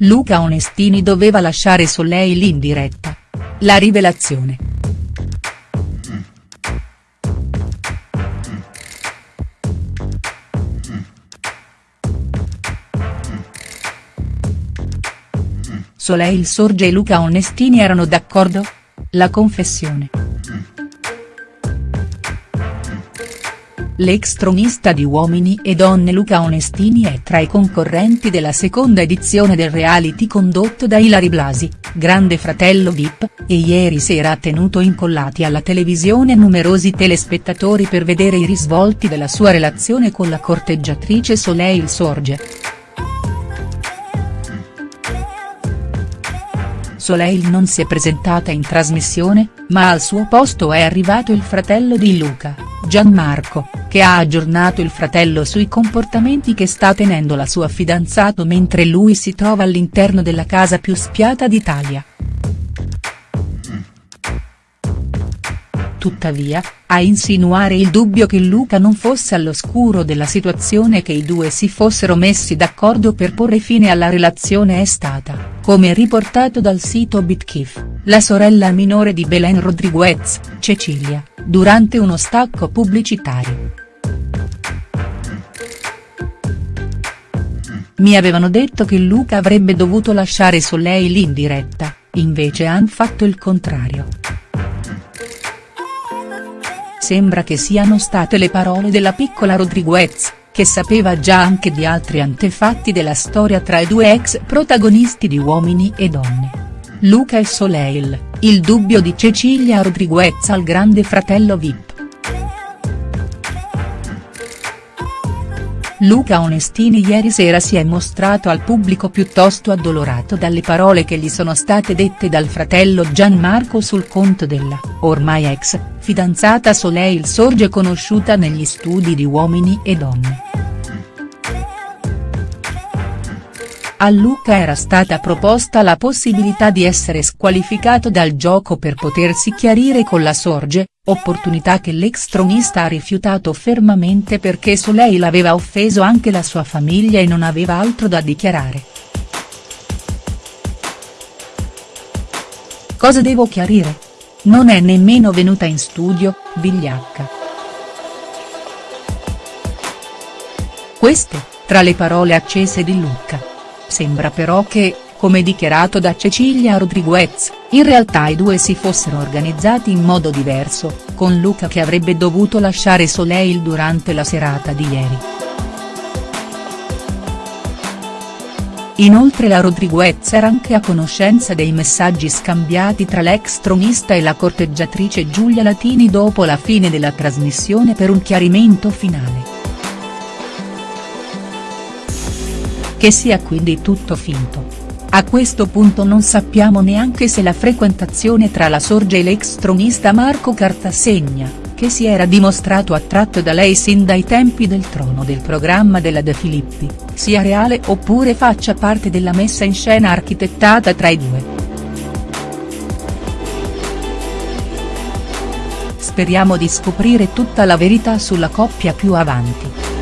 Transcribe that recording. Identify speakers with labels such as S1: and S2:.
S1: Luca Onestini doveva lasciare Soleil in diretta. La rivelazione. Soleil Sorge e Luca Onestini erano d'accordo? La confessione. L'ex tronista di Uomini e Donne Luca Onestini è tra i concorrenti della seconda edizione del reality condotto da Ilari Blasi, Grande Fratello Vip, e ieri sera ha tenuto incollati alla televisione numerosi telespettatori per vedere i risvolti della sua relazione con la corteggiatrice Soleil Sorge. Soleil non si è presentata in trasmissione, ma al suo posto è arrivato il fratello di Luca, Gianmarco, che ha aggiornato il fratello sui comportamenti che sta tenendo la sua fidanzato mentre lui si trova all'interno della casa più spiata d'Italia. Tuttavia, a insinuare il dubbio che Luca non fosse all'oscuro della situazione e che i due si fossero messi d'accordo per porre fine alla relazione è stata, come riportato dal sito BitKiff, la sorella minore di Belen Rodriguez, Cecilia, durante uno stacco pubblicitario. Mi avevano detto che Luca avrebbe dovuto lasciare Soleil in diretta, invece han fatto il contrario. Sembra che siano state le parole della piccola Rodriguez, che sapeva già anche di altri antefatti della storia tra i due ex protagonisti di Uomini e Donne. Luca e Soleil, il dubbio di Cecilia Rodriguez al grande fratello Vip. Luca Onestini ieri sera si è mostrato al pubblico piuttosto addolorato dalle parole che gli sono state dette dal fratello Gianmarco sul conto della, ormai ex, fidanzata Soleil Sorge conosciuta negli studi di Uomini e Donne. A Luca era stata proposta la possibilità di essere squalificato dal gioco per potersi chiarire con la Sorge, opportunità che l'ex tronista ha rifiutato fermamente perché Soleil aveva offeso anche la sua famiglia e non aveva altro da dichiarare. Cosa devo chiarire? Non è nemmeno venuta in studio, vigliacca. Queste, tra le parole accese di Luca. Sembra però che, come dichiarato da Cecilia Rodriguez, in realtà i due si fossero organizzati in modo diverso, con Luca che avrebbe dovuto lasciare Soleil durante la serata di ieri. Inoltre la Rodriguez era anche a conoscenza dei messaggi scambiati tra l'ex tronista e la corteggiatrice Giulia Latini dopo la fine della trasmissione per un chiarimento finale. Che sia quindi tutto finto. A questo punto non sappiamo neanche se la frequentazione tra la Sorge e l'ex tronista Marco Cartasegna, che si era dimostrato attratto da lei sin dai tempi del trono del programma della De Filippi, sia reale oppure faccia parte della messa in scena architettata tra i due. Speriamo di scoprire tutta la verità sulla coppia più avanti.